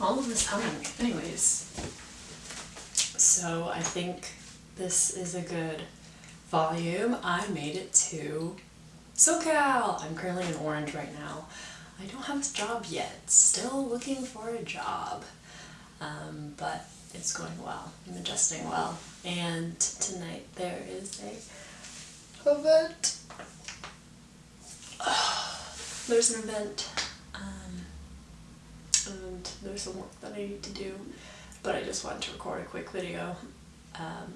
all of this humming. Anyways, so I think this is a good volume. I made it to SoCal. I'm currently in Orange right now. I don't have a job yet. Still looking for a job. Um, but it's going well. I'm adjusting well. And tonight there is a event. there's an event. There's some work that I need to do. But I just wanted to record a quick video. Um,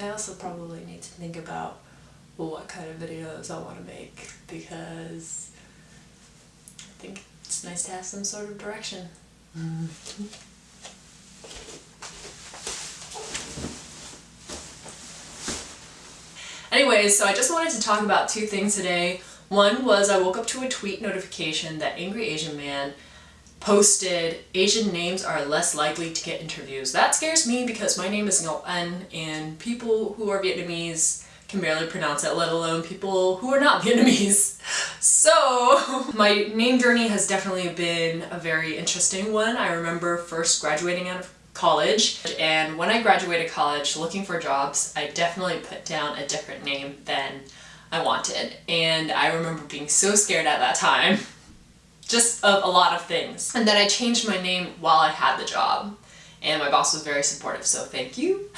I also probably need to think about well, what kind of videos I want to make because I think it's nice to have some sort of direction. Anyways, so I just wanted to talk about two things today. One was I woke up to a tweet notification that Angry Asian Man posted Asian names are less likely to get interviews. That scares me because my name is Ngo An and people who are Vietnamese can barely pronounce it, let alone people who are not Vietnamese. So my name journey has definitely been a very interesting one. I remember first graduating out of college and when I graduated college looking for jobs I definitely put down a different name than I wanted and I remember being so scared at that time just of a lot of things. And then I changed my name while I had the job. And my boss was very supportive so thank you.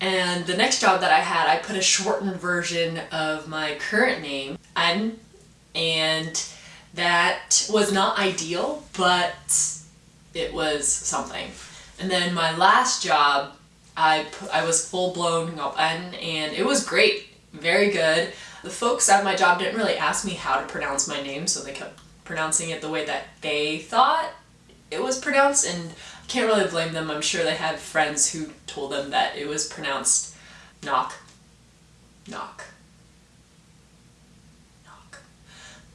And the next job that I had I put a shortened version of my current name An and that was not ideal but it was something. And then my last job, I, I was full-blown Ngopan and it was great, very good. The folks at my job didn't really ask me how to pronounce my name, so they kept pronouncing it the way that they thought it was pronounced, and I can't really blame them. I'm sure they had friends who told them that it was pronounced knock, knock, knock.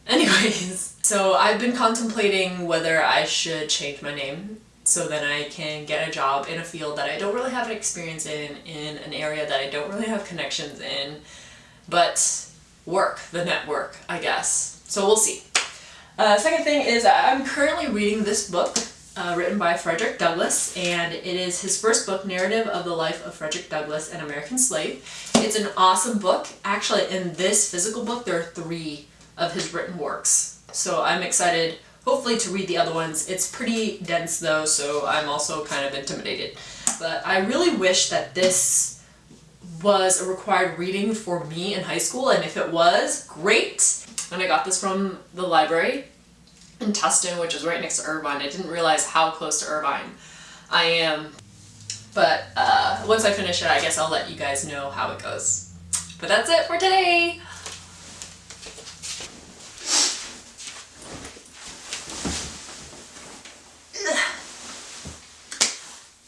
Anyways, so I've been contemplating whether I should change my name so that I can get a job in a field that I don't really have experience in, in an area that I don't really have connections in, but work, the network, I guess. So we'll see. Uh, second thing is I'm currently reading this book uh, written by Frederick Douglass and it is his first book, Narrative of the Life of Frederick Douglass, an American Slave. It's an awesome book. Actually, in this physical book, there are three of his written works. So I'm excited hopefully to read the other ones. It's pretty dense though, so I'm also kind of intimidated. But I really wish that this was a required reading for me in high school, and if it was, great! And I got this from the library in Tustin, which is right next to Irvine. I didn't realize how close to Irvine I am. But uh, once I finish it, I guess I'll let you guys know how it goes. But that's it for today!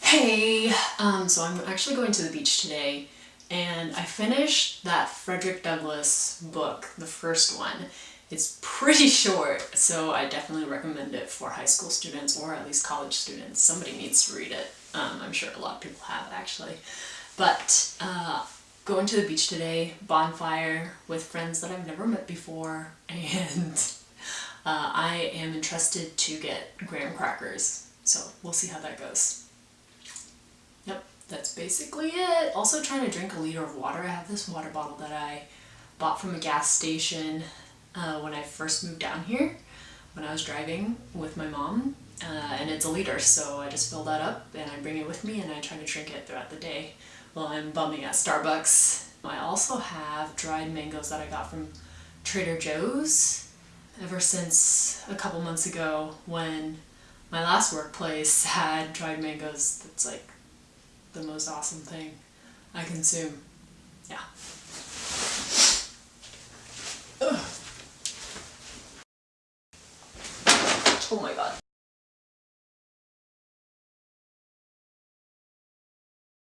Hey! Um, so I'm actually going to the beach today and I finished that Frederick Douglass book, the first one. It's pretty short, so I definitely recommend it for high school students or at least college students. Somebody needs to read it. Um, I'm sure a lot of people have actually. But uh, going to the beach today, bonfire with friends that I've never met before, and uh, I am entrusted to get graham crackers. So we'll see how that goes that's basically it. Also trying to drink a liter of water. I have this water bottle that I bought from a gas station uh, when I first moved down here when I was driving with my mom uh, and it's a liter so I just fill that up and I bring it with me and I try to drink it throughout the day while I'm bumming at Starbucks. I also have dried mangoes that I got from Trader Joe's ever since a couple months ago when my last workplace had dried mangoes that's like the most awesome thing I consume. Yeah. Ugh. Oh my god.